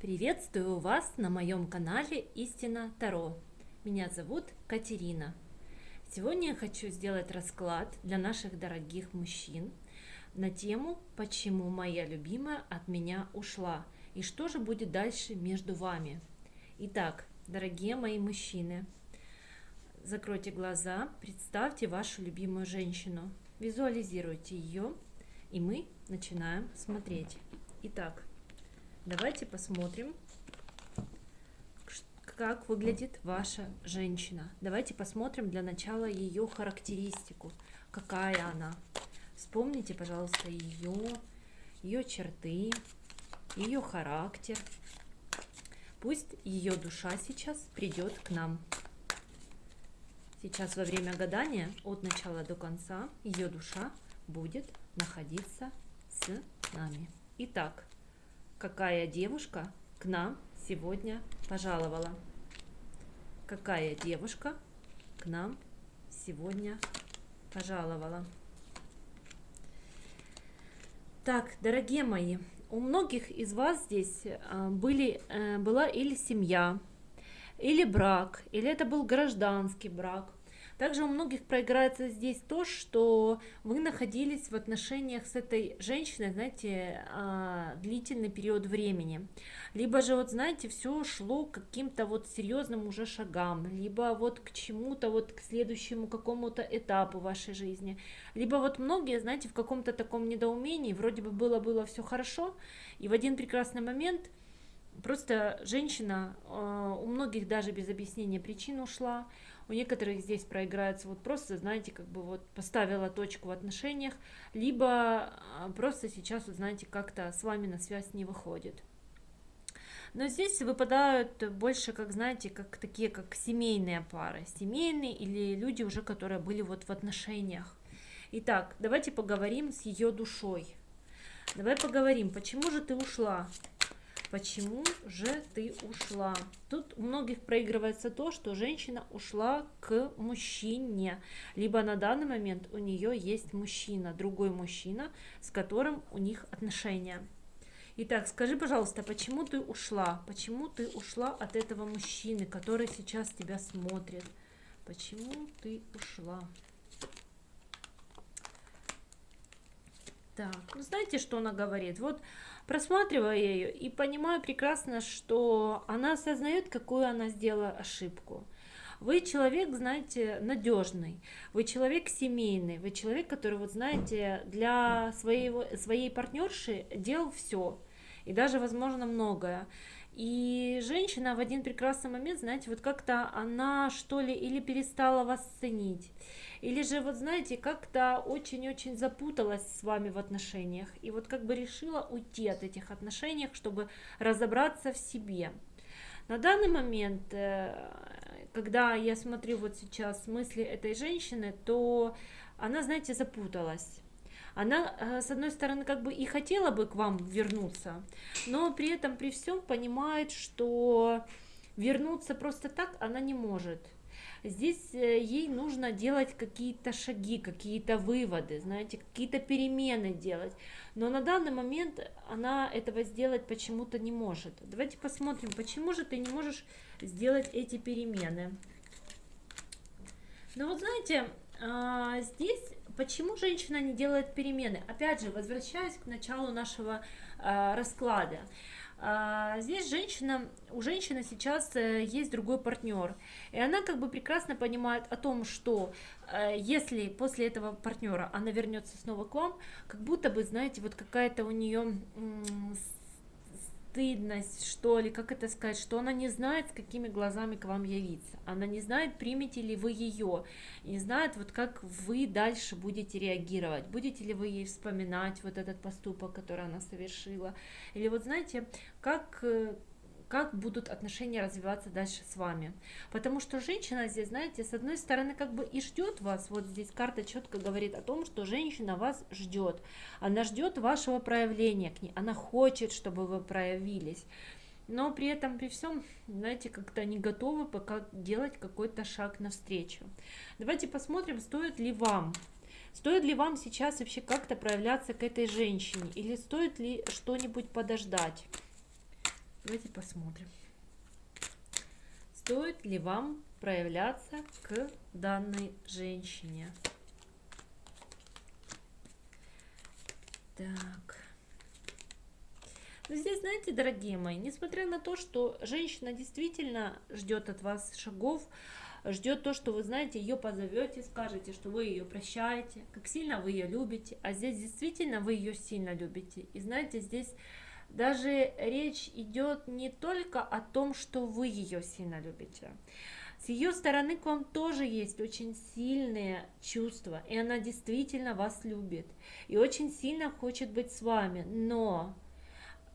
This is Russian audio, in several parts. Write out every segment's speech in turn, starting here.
Приветствую вас на моем канале Истина Таро. Меня зовут Катерина. Сегодня я хочу сделать расклад для наших дорогих мужчин на тему «Почему моя любимая от меня ушла?» и что же будет дальше между вами. Итак, дорогие мои мужчины, закройте глаза, представьте вашу любимую женщину, визуализируйте ее, и мы начинаем смотреть. Итак, Давайте посмотрим, как выглядит ваша женщина. Давайте посмотрим для начала ее характеристику. Какая она. Вспомните, пожалуйста, ее, ее черты, ее характер. Пусть ее душа сейчас придет к нам. Сейчас во время гадания от начала до конца ее душа будет находиться с нами. Итак, какая девушка к нам сегодня пожаловала. Какая девушка к нам сегодня пожаловала. Так, дорогие мои, у многих из вас здесь а, были, э, была или семья, или брак, или это был гражданский брак, также у многих проиграется здесь то, что вы находились в отношениях с этой женщиной, знаете, а, длительный период времени. Либо же, вот знаете, все шло к каким-то вот серьезным уже шагам, либо вот к чему-то, вот к следующему какому-то этапу вашей жизни. Либо вот многие, знаете, в каком-то таком недоумении, вроде бы было-было все хорошо, и в один прекрасный момент просто женщина, а, у многих даже без объяснения причин ушла, у некоторых здесь проиграется вот просто, знаете, как бы вот поставила точку в отношениях, либо а, просто сейчас, вот знаете, как-то с вами на связь не выходит. Но здесь выпадают больше, как знаете, как такие, как семейные пары, семейные или люди уже, которые были вот в отношениях. Итак, давайте поговорим с ее душой. Давай поговорим, почему же ты ушла? Почему же ты ушла? Тут у многих проигрывается то, что женщина ушла к мужчине, либо на данный момент у нее есть мужчина, другой мужчина, с которым у них отношения. Итак, скажи, пожалуйста, почему ты ушла? Почему ты ушла от этого мужчины, который сейчас тебя смотрит? Почему ты ушла? Так, ну знаете, что она говорит? Вот просматриваю ее и понимаю прекрасно, что она осознает, какую она сделала ошибку. Вы человек, знаете, надежный, вы человек семейный, вы человек, который, вот знаете, для своего, своей партнерши делал все, и даже, возможно, многое. И женщина в один прекрасный момент, знаете, вот как-то она что ли или перестала вас ценить, или же, вот знаете, как-то очень-очень запуталась с вами в отношениях, и вот как бы решила уйти от этих отношений, чтобы разобраться в себе. На данный момент, э, когда я смотрю вот сейчас мысли этой женщины, то она, знаете, запуталась она, э, с одной стороны, как бы и хотела бы к вам вернуться, но при этом, при всем понимает, что вернуться просто так она не может. Здесь э, ей нужно делать какие-то шаги, какие-то выводы, знаете, какие-то перемены делать. Но на данный момент она этого сделать почему-то не может. Давайте посмотрим, почему же ты не можешь сделать эти перемены. Ну вот знаете, а, здесь почему женщина не делает перемены? Опять же, возвращаясь к началу нашего а, расклада. А, здесь женщина, у женщины сейчас э, есть другой партнер, и она как бы прекрасно понимает о том, что э, если после этого партнера она вернется снова к вам, как будто бы, знаете, вот какая-то у нее стыдность, что ли, как это сказать, что она не знает, с какими глазами к вам явиться. Она не знает, примете ли вы ее, не знает, вот как вы дальше будете реагировать. Будете ли вы ей вспоминать вот этот поступок, который она совершила. Или вот знаете, как э, как будут отношения развиваться дальше с вами. Потому что женщина здесь, знаете, с одной стороны как бы и ждет вас, вот здесь карта четко говорит о том, что женщина вас ждет. Она ждет вашего проявления к ней, она хочет, чтобы вы проявились. Но при этом, при всем, знаете, как-то не готовы пока делать какой-то шаг навстречу. Давайте посмотрим, стоит ли вам Стоит ли вам сейчас вообще как-то проявляться к этой женщине? Или стоит ли что-нибудь подождать? Давайте посмотрим. Стоит ли вам проявляться к данной женщине? Так. Но ну, здесь, знаете, дорогие мои, несмотря на то, что женщина действительно ждет от вас шагов, ждет то, что вы знаете, ее позовете, скажете, что вы ее прощаете, как сильно вы ее любите, а здесь действительно вы ее сильно любите. И знаете, здесь даже речь идет не только о том, что вы ее сильно любите. С ее стороны к вам тоже есть очень сильные чувства, и она действительно вас любит, и очень сильно хочет быть с вами, но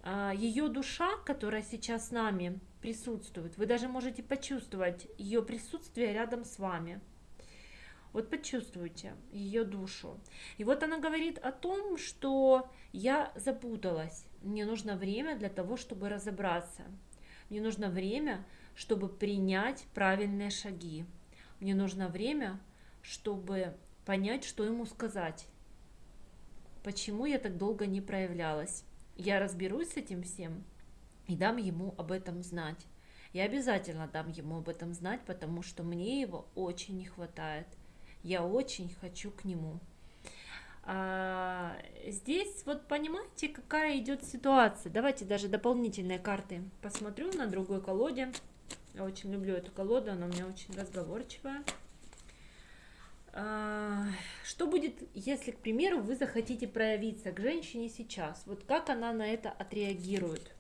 а, ее душа, которая сейчас с нами присутствует, вы даже можете почувствовать ее присутствие рядом с вами. Вот почувствуйте ее душу. И вот она говорит о том, что я запуталась. Мне нужно время для того, чтобы разобраться. Мне нужно время, чтобы принять правильные шаги. Мне нужно время, чтобы понять, что ему сказать. Почему я так долго не проявлялась. Я разберусь с этим всем и дам ему об этом знать. Я обязательно дам ему об этом знать, потому что мне его очень не хватает. Я очень хочу к нему. А, здесь вот понимаете, какая идет ситуация. Давайте даже дополнительные карты посмотрю на другой колоде. Я очень люблю эту колоду, она у меня очень разговорчивая. А, что будет, если, к примеру, вы захотите проявиться к женщине сейчас? Вот как она на это отреагирует?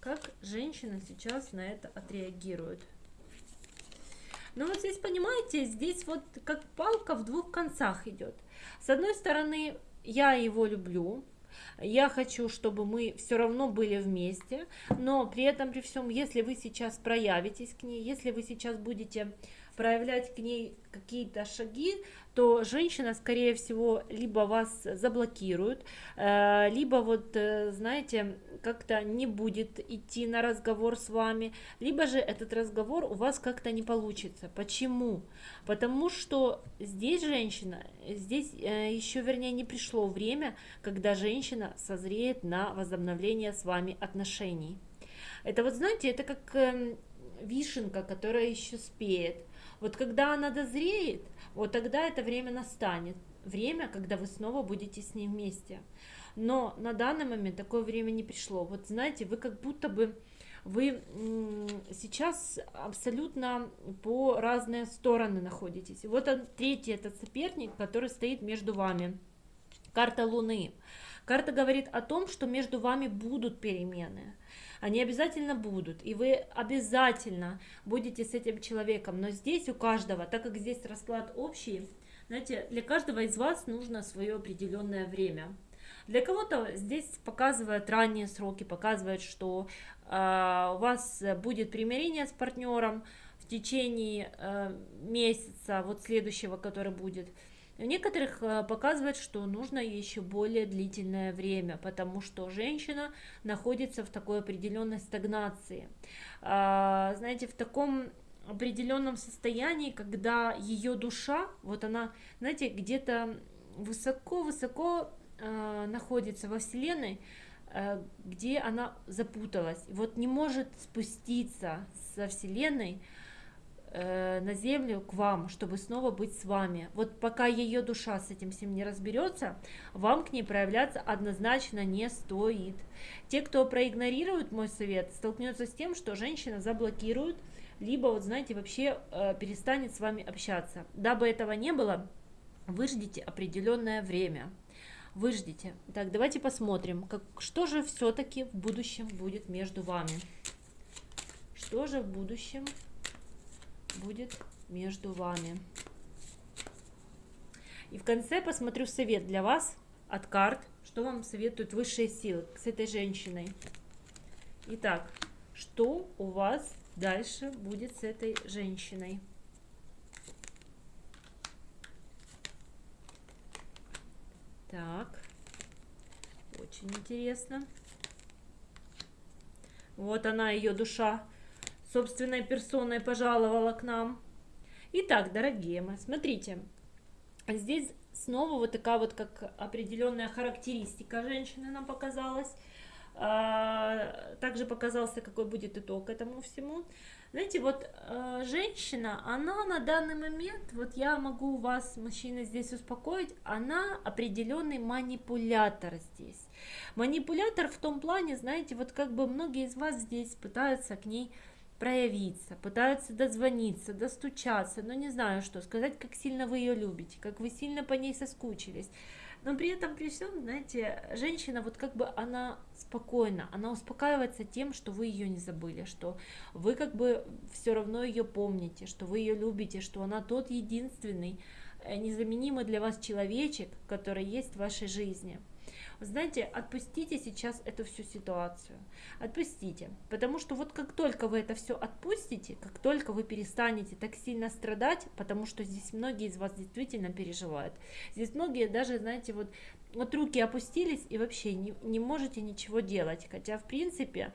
Как женщина сейчас на это отреагирует? Ну вот здесь, понимаете, здесь вот как палка в двух концах идет. С одной стороны, я его люблю, я хочу, чтобы мы все равно были вместе, но при этом, при всем, если вы сейчас проявитесь к ней, если вы сейчас будете проявлять к ней какие-то шаги, то женщина, скорее всего, либо вас заблокирует, э, либо вот, э, знаете, как-то не будет идти на разговор с вами, либо же этот разговор у вас как-то не получится. Почему? Потому что здесь женщина, здесь э, еще, вернее, не пришло время, когда женщина созреет на возобновление с вами отношений. Это вот, знаете, это как эм, вишенка, которая еще спеет. Вот когда она дозреет, вот тогда это время настанет. Время, когда вы снова будете с ней вместе. Но на данный момент такое время не пришло. Вот знаете, вы как будто бы вы сейчас абсолютно по разные стороны находитесь. Вот он, третий этот соперник, который стоит между вами. Карта Луны. Карта говорит о том, что между вами будут перемены они обязательно будут, и вы обязательно будете с этим человеком, но здесь у каждого, так как здесь расклад общий, знаете, для каждого из вас нужно свое определенное время. Для кого-то здесь показывают ранние сроки, показывает, что э, у вас будет примирение с партнером в течение э, месяца, вот следующего, который будет. У некоторых э, показывает, что нужно еще более длительное время, потому что женщина находится в такой определенной стагнации. А, знаете, в таком определенном состоянии, когда ее душа, вот она, знаете, где-то высоко-высоко э, находится во Вселенной, э, где она запуталась, вот не может спуститься со Вселенной, Э, на землю к вам, чтобы снова быть с вами. Вот пока ее душа с этим всем не разберется, вам к ней проявляться однозначно не стоит. Те, кто проигнорирует мой совет, столкнется с тем, что женщина заблокирует, либо, вот знаете, вообще э, перестанет с вами общаться. Дабы этого не было, вы ждите определенное время. Вы ждите. Так, давайте посмотрим, как, что же все-таки в будущем будет между вами. Что же в будущем будет между вами. И в конце посмотрю совет для вас от карт, что вам советуют высшие силы с этой женщиной. Итак, что у вас дальше будет с этой женщиной? Так, очень интересно. Вот она, ее душа собственной персоной пожаловала к нам. Итак, дорогие мои, смотрите, здесь снова вот такая вот как определенная характеристика женщины нам показалась. А, также показался, какой будет итог этому всему. Знаете, вот э, женщина, она на данный момент, вот я могу вас, мужчина, здесь успокоить, она определенный манипулятор здесь. Манипулятор в том плане, знаете, вот как бы многие из вас здесь пытаются к ней проявиться, пытаются дозвониться, достучаться, но не знаю что, сказать, как сильно вы ее любите, как вы сильно по ней соскучились. Но при этом, при всем, знаете, женщина, вот как бы она спокойна, она успокаивается тем, что вы ее не забыли, что вы как бы все равно ее помните, что вы ее любите, что она тот единственный, э, незаменимый для вас человечек, который есть в вашей жизни. Знаете, отпустите сейчас эту всю ситуацию. Отпустите. Потому что вот как только вы это все отпустите, как только вы перестанете так сильно страдать, потому что здесь многие из вас действительно переживают. Здесь многие даже, знаете, вот, вот руки опустились и вообще не, не можете ничего делать. Хотя, в принципе,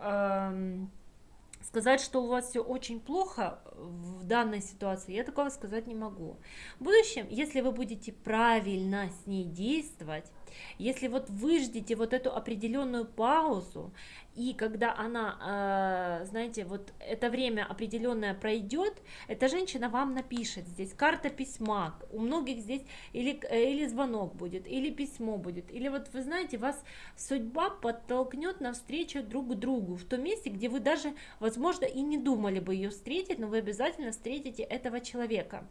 эм, сказать, что у вас все очень плохо в данной ситуации, я такого сказать не могу. В будущем, если вы будете правильно с ней действовать, если вот вы ждете вот эту определенную паузу, и когда она, э, знаете, вот это время определенное пройдет, эта женщина вам напишет здесь карта письма, у многих здесь или, или звонок будет, или письмо будет, или вот вы знаете, вас судьба подтолкнет навстречу друг другу, в том месте, где вы даже, возможно, и не думали бы ее встретить, но вы обязательно встретите этого человека.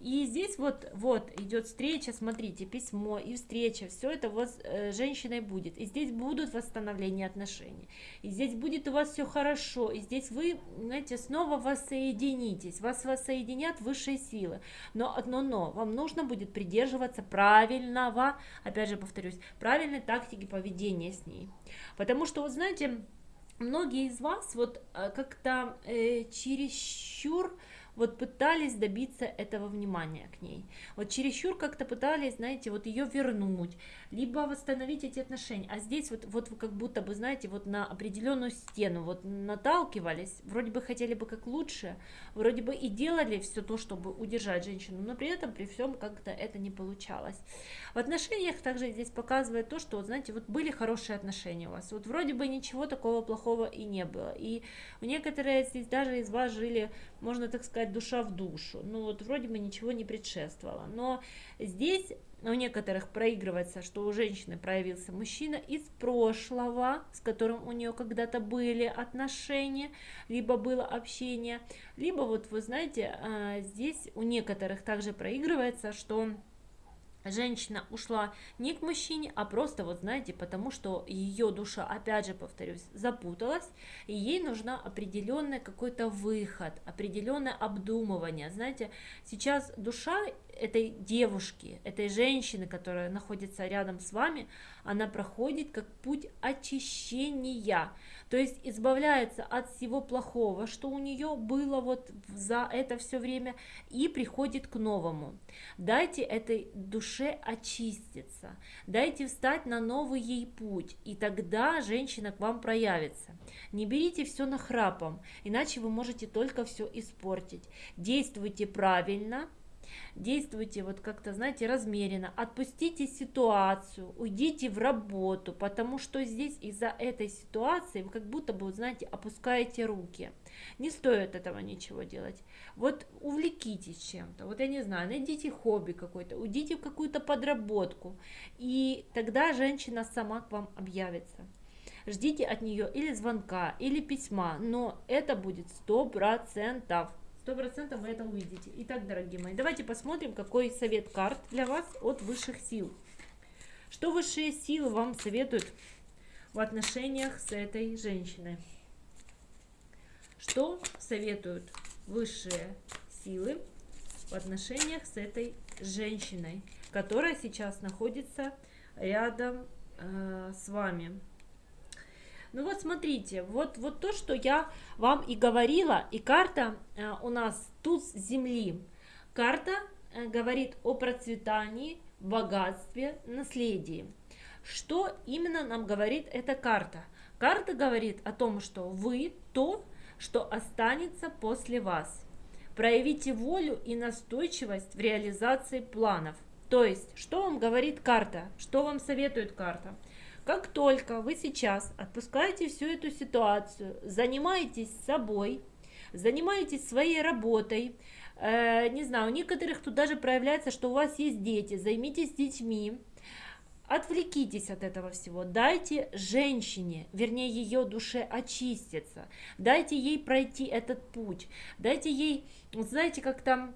И здесь вот, вот идет встреча, смотрите, письмо и встреча, все это у вас э, женщиной будет. И здесь будут восстановления отношений. И здесь будет у вас все хорошо. И здесь вы, знаете, снова воссоединитесь. Вас воссоединят высшие силы. Но одно но, вам нужно будет придерживаться правильного, опять же повторюсь, правильной тактики поведения с ней. Потому что, вот знаете, многие из вас вот э, как-то э, чересчур вот пытались добиться этого внимания к ней. Вот чересчур как-то пытались, знаете, вот ее вернуть, либо восстановить эти отношения. А здесь вот, вот вы как будто бы, знаете, вот на определенную стену вот наталкивались, вроде бы хотели бы как лучше, вроде бы и делали все то, чтобы удержать женщину, но при этом, при всем как-то это не получалось. В отношениях также здесь показывает то, что, вот, знаете, вот были хорошие отношения у вас, вот вроде бы ничего такого плохого и не было. И некоторые здесь даже из вас жили, можно так сказать, душа в душу. Ну вот вроде бы ничего не предшествовало. Но здесь у некоторых проигрывается, что у женщины проявился мужчина из прошлого, с которым у нее когда-то были отношения, либо было общение, либо вот вы знаете, а, здесь у некоторых также проигрывается, что женщина ушла не к мужчине, а просто, вот знаете, потому что ее душа, опять же повторюсь, запуталась, и ей нужна определенный какой-то выход, определенное обдумывание. Знаете, сейчас душа этой девушки, этой женщины, которая находится рядом с вами, она проходит как путь очищения, то есть избавляется от всего плохого, что у нее было вот за это все время, и приходит к новому. Дайте этой душе очиститься, дайте встать на новый ей путь, и тогда женщина к вам проявится. Не берите все нахрапом, иначе вы можете только все испортить. Действуйте правильно, действуйте вот как-то, знаете, размеренно, отпустите ситуацию, уйдите в работу, потому что здесь из-за этой ситуации вы как будто бы, знаете, опускаете руки. Не стоит этого ничего делать. Вот увлекитесь чем-то, вот я не знаю, найдите хобби какое-то, уйдите в какую-то подработку, и тогда женщина сама к вам объявится. Ждите от нее или звонка, или письма, но это будет сто процентов. Сто процентов вы это увидите. Итак, дорогие мои, давайте посмотрим, какой совет карт для вас от высших сил. Что высшие силы вам советуют в отношениях с этой женщиной? Что советуют высшие силы в отношениях с этой женщиной, которая сейчас находится рядом э, с вами? Ну вот смотрите, вот, вот то, что я вам и говорила, и карта э, у нас туз земли. Карта э, говорит о процветании, богатстве, наследии. Что именно нам говорит эта карта? Карта говорит о том, что вы то, что останется после вас. Проявите волю и настойчивость в реализации планов. То есть, что вам говорит карта? Что вам советует карта? Как только вы сейчас отпускаете всю эту ситуацию, занимаетесь собой, занимаетесь своей работой, э, не знаю, у некоторых тут даже проявляется, что у вас есть дети, займитесь детьми, Отвлекитесь от этого всего, дайте женщине, вернее ее душе очиститься, дайте ей пройти этот путь, дайте ей, знаете, как там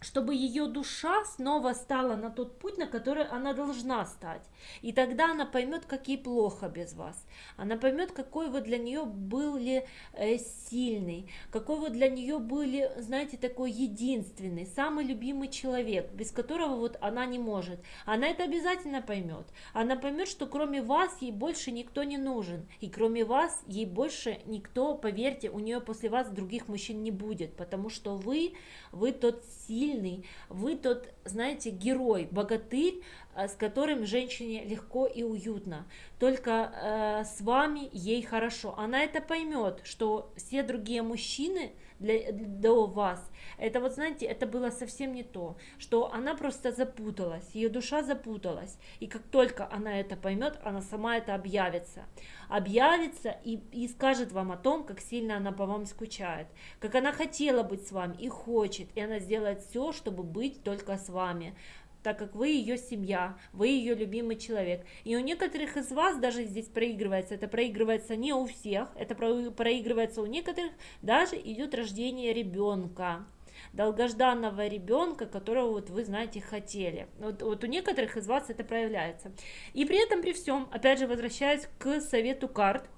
чтобы ее душа снова стала на тот путь, на который она должна стать. И тогда она поймет, как ей плохо без вас. Она поймет, какой вы для нее были э, сильный, какой вы для нее были, знаете, такой единственный, самый любимый человек, без которого вот она не может. Она это обязательно поймет. Она поймет, что кроме вас ей больше никто не нужен. И кроме вас ей больше никто, поверьте, у нее после вас других мужчин не будет, потому что вы, вы тот сильный, сильный, вы тот, знаете, герой, богатырь, э, с которым женщине легко и уютно. Только э, с вами ей хорошо. Она это поймет, что все другие мужчины для, до вас, это вот, знаете, это было совсем не то, что она просто запуталась, ее душа запуталась. И как только она это поймет, она сама это объявится. Объявится и, и скажет вам о том, как сильно она по вам скучает, как она хотела быть с вами и хочет, и она сделает все, чтобы быть только с вами так как вы ее семья, вы ее любимый человек. И у некоторых из вас даже здесь проигрывается, это проигрывается не у всех, это проигрывается у некоторых, даже идет рождение ребенка долгожданного ребенка, которого вот вы знаете хотели. Вот, вот у некоторых из вас это проявляется. И при этом при всем, опять же возвращаясь к совету карт,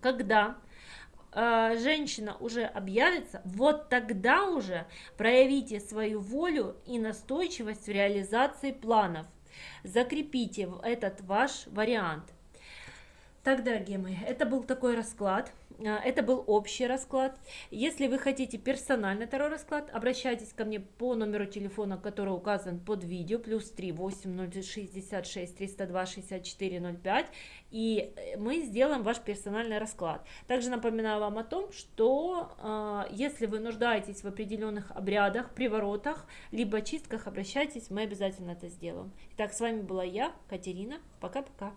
когда э, женщина уже объявится, вот тогда уже проявите свою волю и настойчивость в реализации планов. Закрепите этот ваш вариант. Так, дорогие мои, это был такой расклад. А, это был общий расклад. Если вы хотите персональный второй расклад, обращайтесь ко мне по номеру телефона, который указан под видео, плюс 3 8066 302 64 05, и э, мы сделаем ваш персональный расклад. Также напоминаю вам о том, что э, если вы нуждаетесь в определенных обрядах, приворотах, либо чистках, обращайтесь, мы обязательно это сделаем. Итак, с вами была я, Катерина. Пока-пока.